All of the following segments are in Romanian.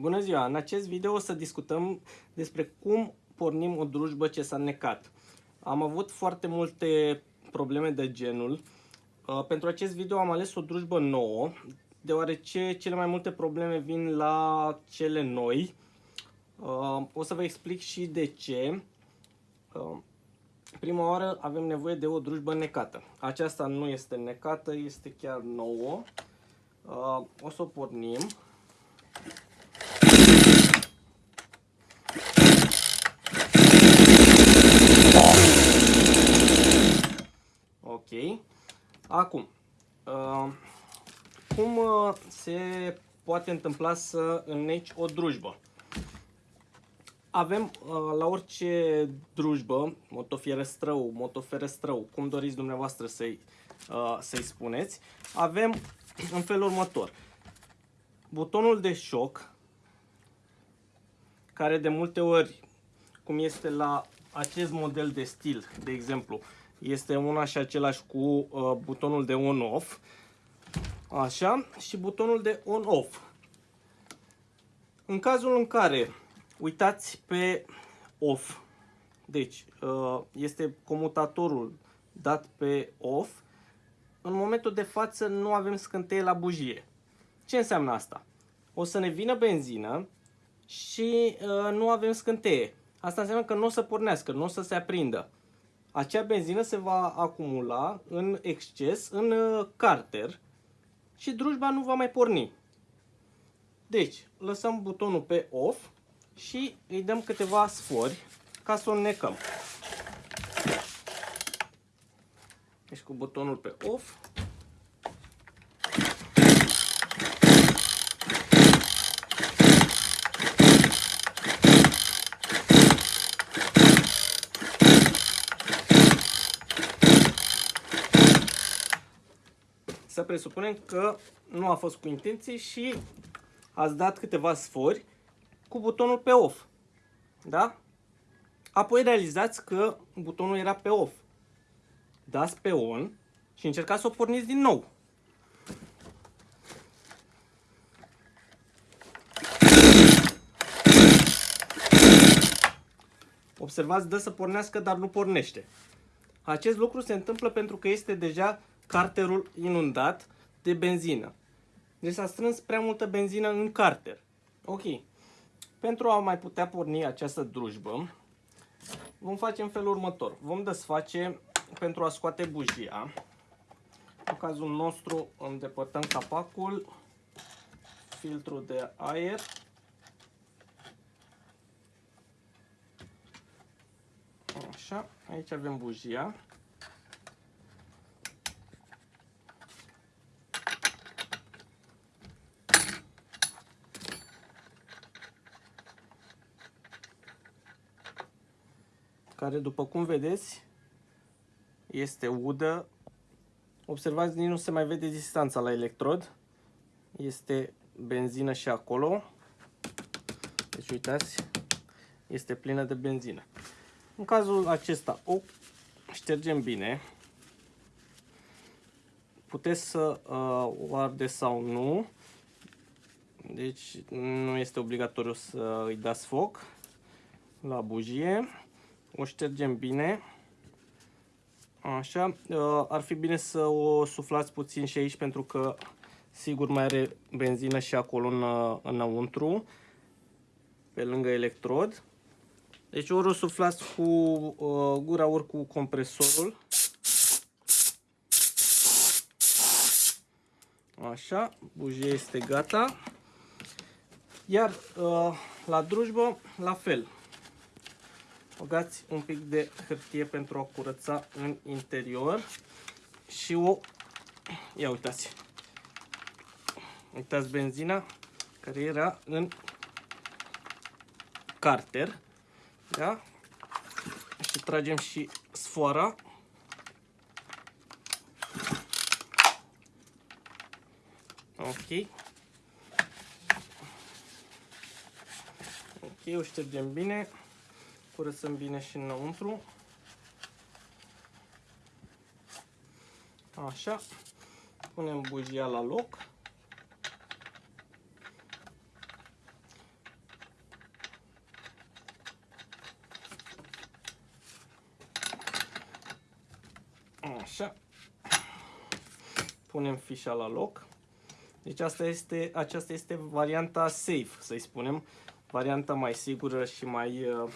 Bună ziua! În acest video o să discutăm despre cum pornim o drujbă ce s-a necat. Am avut foarte multe probleme de genul. Uh, pentru acest video am ales o drujbă nouă, deoarece cele mai multe probleme vin la cele noi. Uh, o să vă explic și de ce. Uh, prima oară avem nevoie de o drujbă necată. Aceasta nu este necată, este chiar nouă. O să o pornim. Ok. Acum, uh, cum uh, se poate întâmpla să înneci o drujbă? Avem uh, la orice drujbă, motofierăstrău, motoferăstrău, cum doriți dumneavoastră să-i uh, să spuneți, avem în felul următor. Butonul de șoc, care de multe ori, cum este la acest model de stil, de exemplu, este una și același cu uh, butonul de on-off. Așa, și butonul de on-off. În cazul în care uitați pe off, deci uh, este comutatorul dat pe off, în momentul de față nu avem scânteie la bujie. Ce înseamnă asta? O să ne vină benzină și uh, nu avem scânteie. Asta înseamnă că nu o să pornească, nu o să se aprindă acea benzină se va acumula în exces în uh, carter și drujba nu va mai porni. Deci, lăsăm butonul pe off și îi dăm câteva sfori ca să o necăm. Deci cu butonul pe off presupunem că nu a fost cu intenție și ați dat câteva sfori cu butonul pe off. Da? Apoi realizați că butonul era pe off. Dați pe on și încercați să o porniți din nou. Observați, dă să pornească, dar nu pornește. Acest lucru se întâmplă pentru că este deja carterul inundat de benzină. Deci s-a strâns prea multă benzină în carter. Ok. Pentru a mai putea porni această drujbă, vom face în felul următor. Vom desface pentru a scoate bujia. În cazul nostru îndepărtăm capacul, filtrul de aer. Așa, aici avem bujia. Care după cum vedeți este udă. Observați, nici nu se mai vede distanța la electrod. Este benzină și acolo. Deci uitați, este plină de benzină. În cazul acesta o ștergem bine. Puteți să uh, o arde sau nu. Deci nu este obligatoriu să îi dați foc la bujie o ștergem bine. Așa, uh, ar fi bine să o suflați puțin și aici pentru că sigur mai are benzină și acolo în, uh, înăuntru, pe lângă electrod. Deci ori o suflați cu uh, gura, ori cu compresorul. Așa, bujia este gata. Iar uh, la drujbă, la fel. Băgați un pic de hârtie pentru a curăța în interior și o... Ia uitați. Uitați benzina care era în carter. Da? Și tragem și sfoara. Ok. Ok, o ștergem bine curățăm bine și înăuntru. Așa, punem bujia la loc. Așa. Punem fișa la loc. Deci asta este, aceasta este varianta safe, să-i spunem. Varianta mai sigură și mai uh,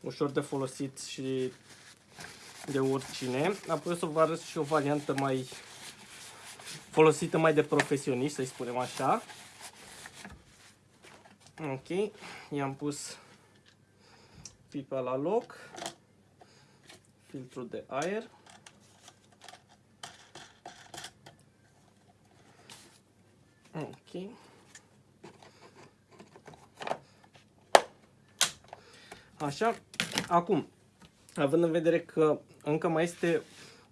ușor de folosit și de oricine. Apoi o să vă arăt și o variantă mai folosită mai de profesioniști, să-i spunem așa. Ok, i-am pus pipa la loc, filtrul de aer. Ok. Așa, acum, având în vedere că încă mai este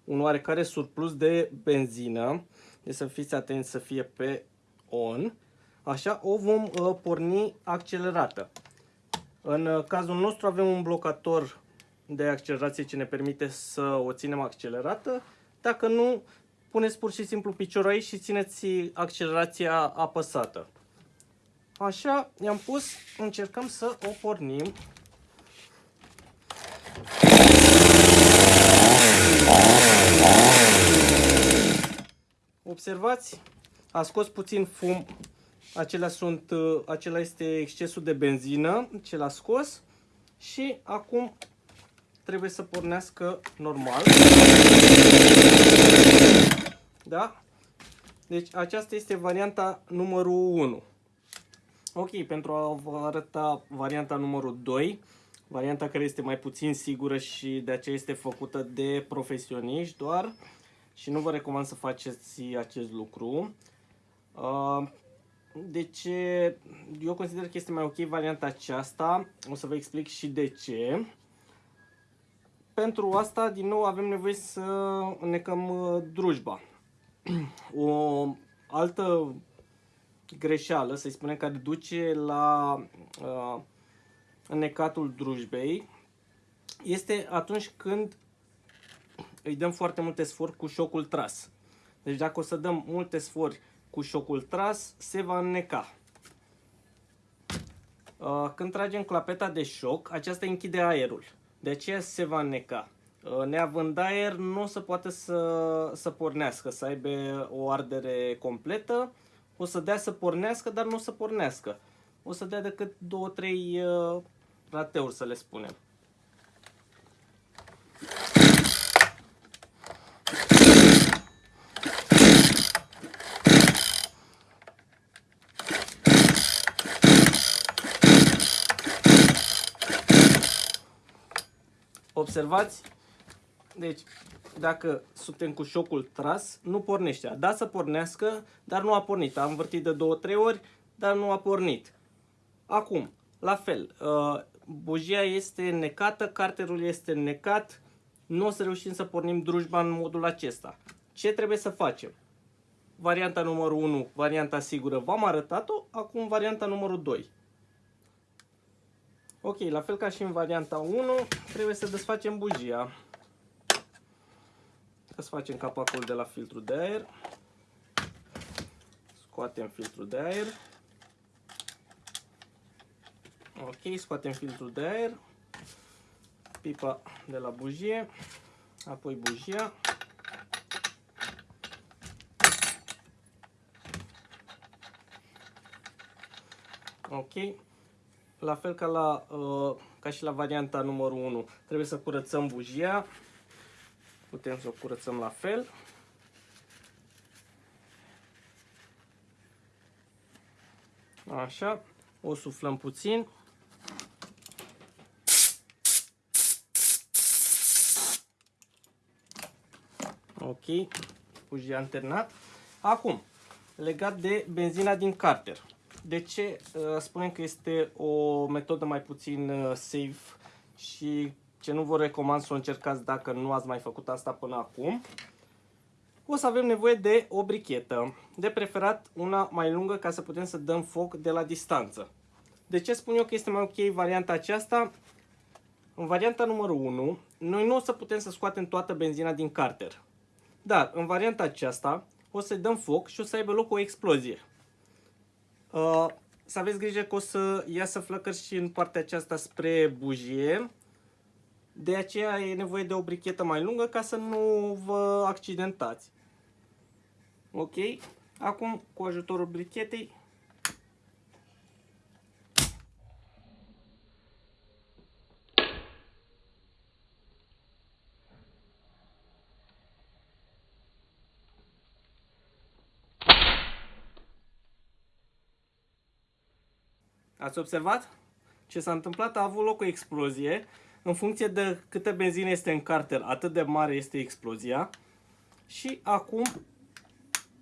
un oarecare surplus de benzină, deci să fiți atenți să fie pe on, așa o vom uh, porni accelerată. În uh, cazul nostru avem un blocator de accelerație ce ne permite să o ținem accelerată. Dacă nu, puneți pur și simplu piciorul aici și țineți accelerația apăsată. Așa, i-am pus, încercăm să o pornim. Observați, a scos puțin fum, acelea sunt, uh, acela este excesul de benzină, ce l-a scos și acum trebuie să pornească normal. Da? Deci aceasta este varianta numărul 1. Ok, pentru a vă arăta varianta numărul 2, varianta care este mai puțin sigură și de aceea este făcută de profesioniști doar și nu vă recomand să faceți acest lucru. Uh, deci, eu consider că este mai ok varianta aceasta. O să vă explic și de ce. Pentru asta, din nou, avem nevoie să necăm uh, drujba. O altă greșeală, să-i spunem, care duce la uh, necatul drujbei, este atunci când îi dăm foarte multe sfori cu șocul tras. Deci dacă o să dăm multe sfori cu șocul tras, se va înneca. Uh, când tragem clapeta de șoc, aceasta închide aerul. De aceea se va înneca. Uh, neavând aer, nu o să poate să, să pornească, să aibă o ardere completă. O să dea să pornească, dar nu o să pornească. O să dea decât 2-3 uh, rateuri, să le spunem. Observați? Deci, dacă suntem cu șocul tras, nu pornește. Da să pornească, dar nu a pornit. Am învârtit de 2-3 ori, dar nu a pornit. Acum, la fel, uh, bujia este necată, carterul este necat, nu o să reușim să pornim drujba în modul acesta. Ce trebuie să facem? Varianta numărul 1, varianta sigură, v-am arătat-o, acum varianta numărul 2. Ok, la fel ca și în varianta 1, trebuie să desfacem bujia. Desfacem capacul de la filtrul de aer. Scoatem filtrul de aer. Ok, scoatem filtrul de aer. Pipa de la bujie. Apoi bujia. Ok, la fel ca, la, uh, ca și la varianta numărul 1, trebuie să curățăm bujia. Putem să o curățăm la fel. Așa, o suflăm puțin. Ok, bujia anternat. Acum, legat de benzina din carter. De ce uh, spunem că este o metodă mai puțin uh, safe și ce nu vă recomand să o încercați dacă nu ați mai făcut asta până acum? O să avem nevoie de o brichetă, de preferat una mai lungă ca să putem să dăm foc de la distanță. De ce spun eu că este mai ok varianta aceasta? În varianta numărul 1, noi nu o să putem să scoatem toată benzina din carter. Dar în varianta aceasta o să dăm foc și o să aibă loc o explozie. Uh, să aveți grijă că o să iasă flăcări și în partea aceasta spre bujie. De aceea e nevoie de o brichetă mai lungă ca să nu vă accidentați. Ok? Acum, cu ajutorul brichetei, Ați observat? Ce s-a întâmplat? A avut loc o explozie. În funcție de câtă benzină este în carter, atât de mare este explozia. Și acum,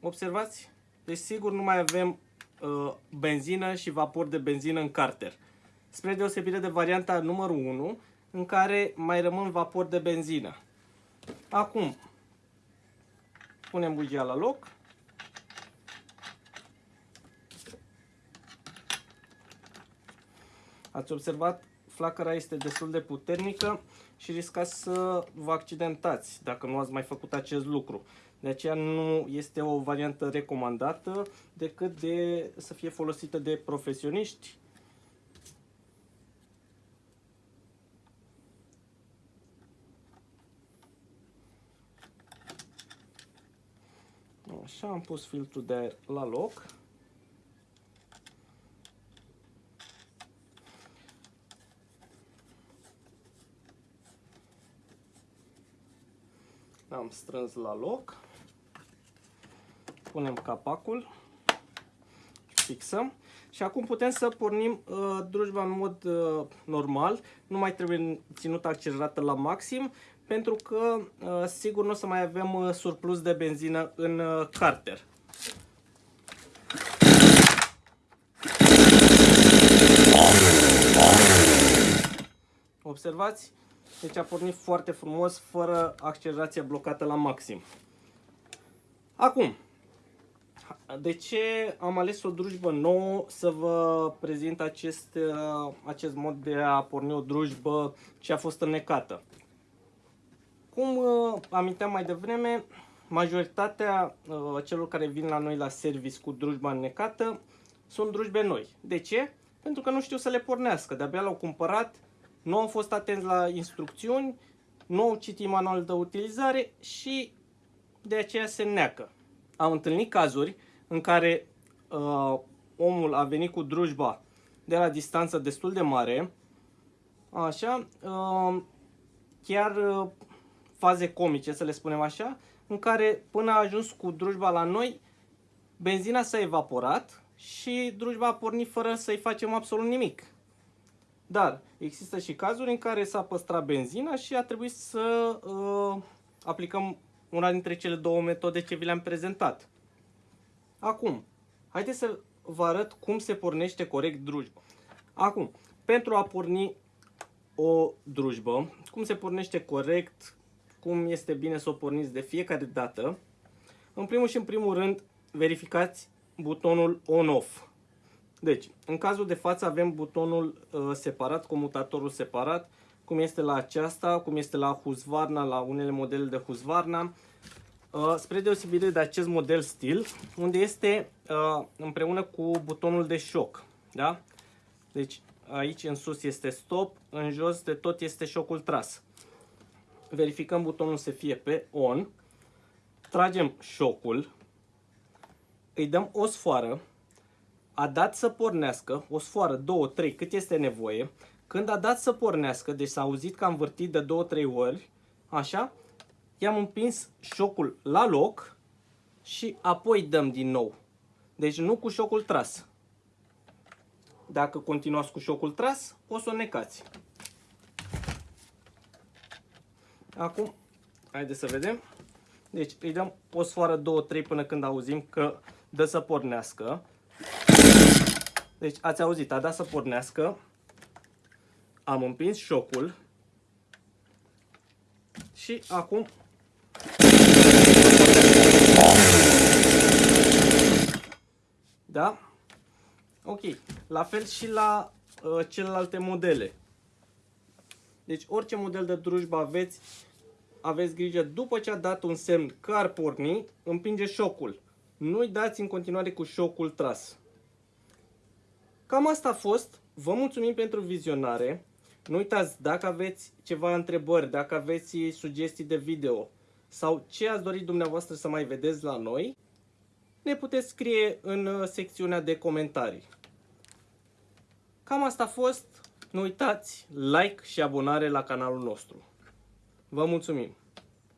observați? Deci sigur nu mai avem uh, benzină și vapor de benzină în carter. Spre deosebire de varianta numărul 1, în care mai rămân vapor de benzină. Acum, punem bugia la loc. Ați observat, flacăra este destul de puternică și riscați să vă accidentați dacă nu ați mai făcut acest lucru. De aceea nu este o variantă recomandată decât de să fie folosită de profesioniști. Așa, am pus filtrul de la loc. Am strâns la loc. Punem capacul. Fixăm. Și acum putem să pornim uh, drujba în mod uh, normal. Nu mai trebuie ținută accelerată la maxim. Pentru că uh, sigur nu o să mai avem uh, surplus de benzină în uh, carter. Observați? Deci a pornit foarte frumos, fără accelerația blocată la maxim. Acum, de ce am ales o drujbă nouă să vă prezint acest, uh, acest mod de a porni o drujbă ce a fost înnecată? Cum uh, aminteam mai devreme, majoritatea uh, celor care vin la noi la service cu drujba înnecată sunt drujbe noi. De ce? Pentru că nu știu să le pornească. De-abia l-au cumpărat, nu au fost atenți la instrucțiuni, nu au citit manual de utilizare și de aceea se neacă. Am întâlnit cazuri în care uh, omul a venit cu drujba de la distanță destul de mare, așa, uh, chiar uh, faze comice, să le spunem așa, în care până a ajuns cu drujba la noi, benzina s-a evaporat și drujba a pornit fără să-i facem absolut nimic. Dar există și cazuri în care s-a păstrat benzina și a trebuit să uh, aplicăm una dintre cele două metode ce vi le-am prezentat. Acum, haideți să vă arăt cum se pornește corect drujba. Acum, pentru a porni o drujbă, cum se pornește corect, cum este bine să o porniți de fiecare dată, în primul și în primul rând verificați butonul on-off. Deci, în cazul de față avem butonul uh, separat, comutatorul separat, cum este la aceasta, cum este la Husqvarna, la unele modele de Husqvarna, uh, spre deosebire de acest model stil, unde este uh, împreună cu butonul de șoc. Da? Deci, aici în sus este stop, în jos de tot este șocul tras. Verificăm butonul să fie pe on, tragem șocul, îi dăm o sfoară, a dat să pornească, o sfoară, două, trei, cât este nevoie. Când a dat să pornească, deci s-a auzit că am vârtit de două, trei ori, așa, i-am împins șocul la loc și apoi dăm din nou. Deci nu cu șocul tras. Dacă continuați cu șocul tras, o să o necați. Acum, haideți să vedem. Deci îi dăm o sfoară, două, trei până când auzim că dă să pornească. Deci ați auzit, a dat să pornească, am împins șocul și acum Da? Ok. La fel și la uh, celelalte modele. Deci orice model de drujbă aveți, aveți grijă după ce a dat un semn că ar porni, împinge șocul. Nu-i dați în continuare cu șocul tras. Cam asta a fost. Vă mulțumim pentru vizionare. Nu uitați, dacă aveți ceva întrebări, dacă aveți sugestii de video sau ce ați dorit dumneavoastră să mai vedeți la noi, ne puteți scrie în uh, secțiunea de comentarii. Cam asta a fost. Nu uitați, like și abonare la canalul nostru. Vă mulțumim!